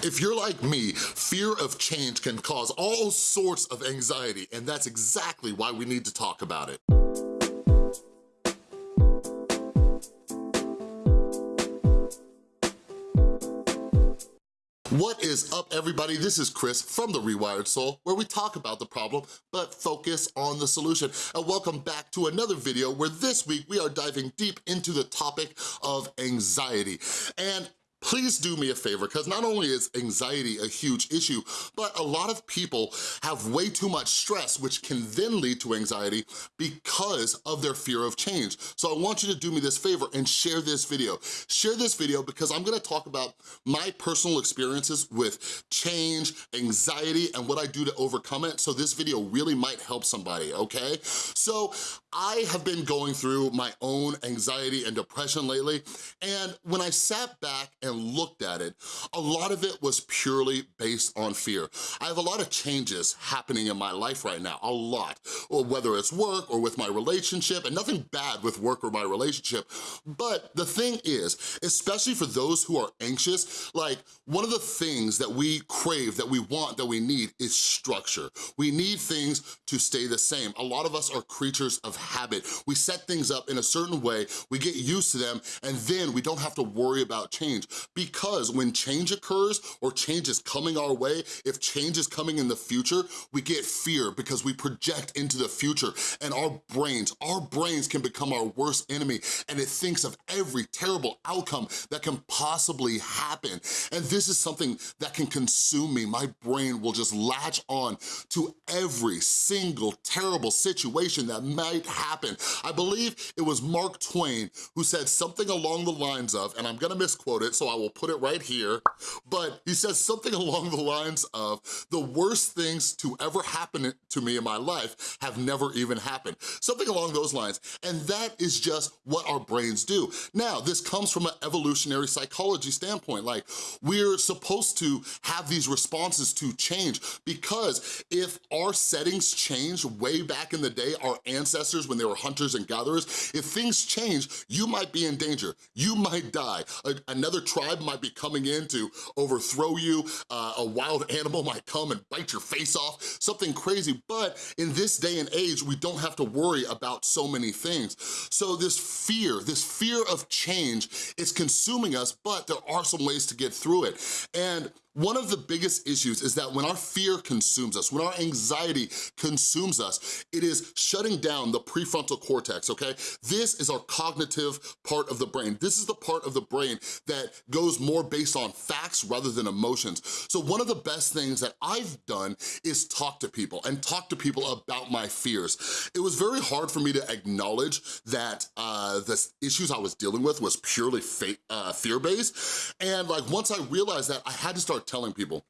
If you're like me, fear of change can cause all sorts of anxiety, and that's exactly why we need to talk about it. What is up, everybody? This is Chris from The Rewired Soul, where we talk about the problem, but focus on the solution. And welcome back to another video where this week we are diving deep into the topic of anxiety. And please do me a favor, because not only is anxiety a huge issue, but a lot of people have way too much stress, which can then lead to anxiety because of their fear of change. So I want you to do me this favor and share this video. Share this video because I'm gonna talk about my personal experiences with change, anxiety, and what I do to overcome it, so this video really might help somebody, okay? So I have been going through my own anxiety and depression lately, and when I sat back and looked at it, a lot of it was purely based on fear. I have a lot of changes happening in my life right now, a lot, or whether it's work or with my relationship, and nothing bad with work or my relationship, but the thing is, especially for those who are anxious, like one of the things that we crave, that we want, that we need is structure. We need things to stay the same. A lot of us are creatures of habit. We set things up in a certain way, we get used to them, and then we don't have to worry about change because when change occurs or change is coming our way, if change is coming in the future, we get fear because we project into the future and our brains, our brains can become our worst enemy and it thinks of every terrible outcome that can possibly happen. And this is something that can consume me. My brain will just latch on to every single terrible situation that might happen. I believe it was Mark Twain who said something along the lines of, and I'm gonna misquote it, so I will put it right here, but he says something along the lines of, the worst things to ever happen to me in my life have never even happened. Something along those lines, and that is just what our brains do. Now, this comes from an evolutionary psychology standpoint, like we're supposed to have these responses to change because if our settings changed way back in the day, our ancestors when they were hunters and gatherers, if things change, you might be in danger, you might die, A another tribe might be coming in to overthrow you, uh, a wild animal might come and bite your face off, something crazy, but in this day and age, we don't have to worry about so many things. So this fear, this fear of change is consuming us, but there are some ways to get through it. And one of the biggest issues is that when our fear consumes us, when our anxiety consumes us, it is shutting down the prefrontal cortex, okay? This is our cognitive part of the brain. This is the part of the brain that goes more based on facts rather than emotions. So one of the best things that I've done is talk to people and talk to people about my fears. It was very hard for me to acknowledge that uh, the issues I was dealing with was purely uh, fear-based. And like once I realized that, I had to start telling people.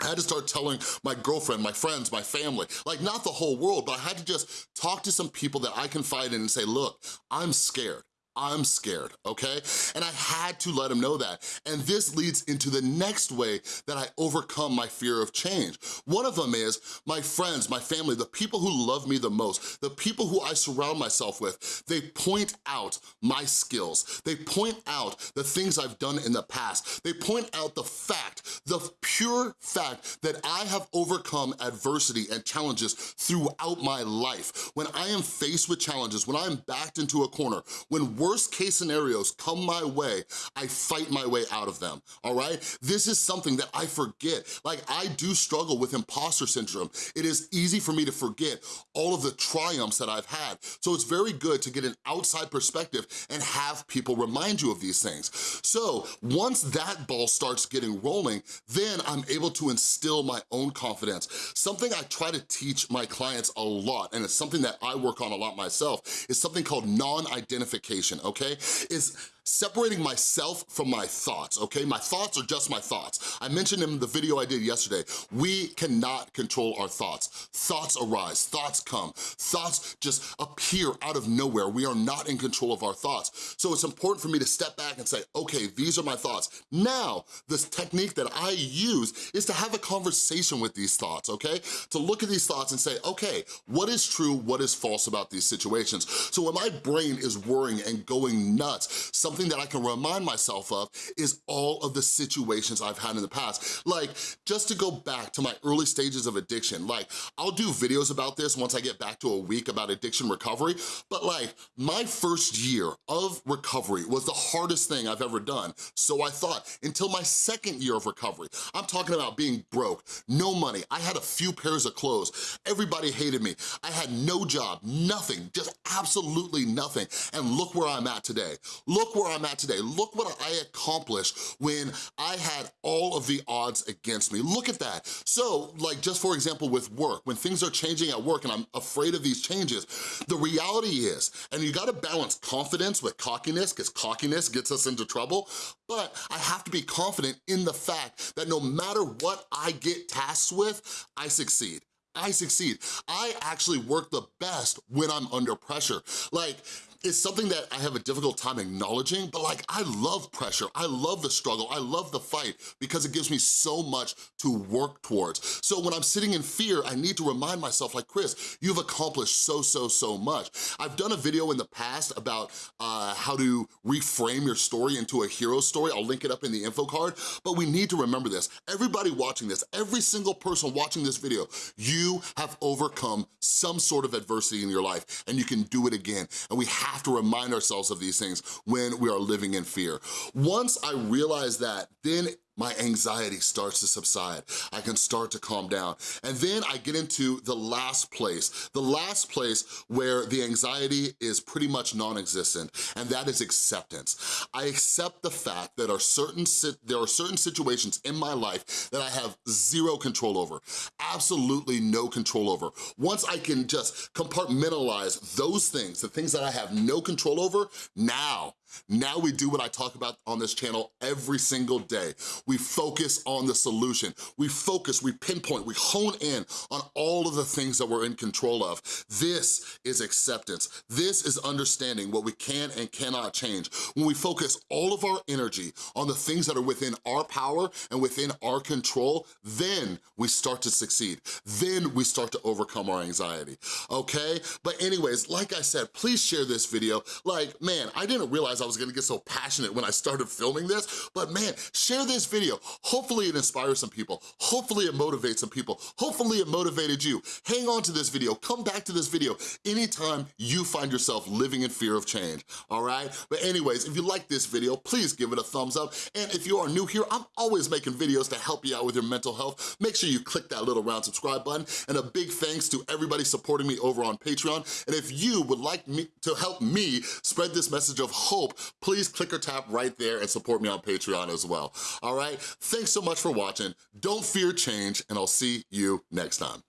I had to start telling my girlfriend, my friends, my family, like not the whole world, but I had to just talk to some people that I confide in and say, look, I'm scared. I'm scared, okay? And I had to let him know that. And this leads into the next way that I overcome my fear of change. One of them is my friends, my family, the people who love me the most, the people who I surround myself with, they point out my skills. They point out the things I've done in the past. They point out the fact, the pure fact that I have overcome adversity and challenges throughout my life. When I am faced with challenges, when I'm backed into a corner, when worst case scenarios come my way, I fight my way out of them, all right? This is something that I forget. Like, I do struggle with imposter syndrome. It is easy for me to forget all of the triumphs that I've had. So it's very good to get an outside perspective and have people remind you of these things. So once that ball starts getting rolling, then I'm able to instill my own confidence. Something I try to teach my clients a lot, and it's something that I work on a lot myself, is something called non-identification okay, is separating myself from my thoughts, okay? My thoughts are just my thoughts. I mentioned in the video I did yesterday, we cannot control our thoughts. Thoughts arise, thoughts come, thoughts just appear out of nowhere. We are not in control of our thoughts. So it's important for me to step back and say, okay, these are my thoughts. Now, this technique that I use is to have a conversation with these thoughts, okay? To look at these thoughts and say, okay, what is true, what is false about these situations? So when my brain is worrying and going nuts, something something that I can remind myself of is all of the situations I've had in the past. Like, just to go back to my early stages of addiction, like, I'll do videos about this once I get back to a week about addiction recovery, but like, my first year of recovery was the hardest thing I've ever done, so I thought, until my second year of recovery. I'm talking about being broke, no money, I had a few pairs of clothes, everybody hated me, I had no job, nothing, just absolutely nothing, and look where I'm at today. Look where I'm at today. Look what I accomplished when I had all of the odds against me. Look at that. So, like just for example with work, when things are changing at work and I'm afraid of these changes, the reality is, and you gotta balance confidence with cockiness, because cockiness gets us into trouble, but I have to be confident in the fact that no matter what I get tasked with, I succeed. I succeed. I actually work the best when I'm under pressure. Like, it's something that I have a difficult time acknowledging, but like, I love pressure. I love the struggle. I love the fight because it gives me so much to work towards. So when I'm sitting in fear, I need to remind myself like, Chris, you've accomplished so, so, so much. I've done a video in the past about uh, how to reframe your story into a hero story. I'll link it up in the info card, but we need to remember this. Everybody watching this, every single person watching this video, you have overcome some sort of adversity in your life and you can do it again. And we have have to remind ourselves of these things when we are living in fear. Once I realize that, then my anxiety starts to subside. I can start to calm down. And then I get into the last place, the last place where the anxiety is pretty much non-existent, and that is acceptance. I accept the fact that are certain there are certain situations in my life that I have zero control over, absolutely no control over. Once I can just compartmentalize those things, the things that I have no control over, now now we do what I talk about on this channel every single day. We focus on the solution. We focus, we pinpoint, we hone in on all of the things that we're in control of. This is acceptance. This is understanding what we can and cannot change. When we focus all of our energy on the things that are within our power and within our control, then we start to succeed. Then we start to overcome our anxiety, okay? But anyways, like I said, please share this video. Like, man, I didn't realize I I was gonna get so passionate when I started filming this, but man, share this video. Hopefully it inspires some people. Hopefully it motivates some people. Hopefully it motivated you. Hang on to this video, come back to this video anytime you find yourself living in fear of change, all right? But anyways, if you like this video, please give it a thumbs up. And if you are new here, I'm always making videos to help you out with your mental health. Make sure you click that little round subscribe button. And a big thanks to everybody supporting me over on Patreon. And if you would like me to help me spread this message of hope please click or tap right there and support me on Patreon as well, all right? Thanks so much for watching. Don't fear change, and I'll see you next time.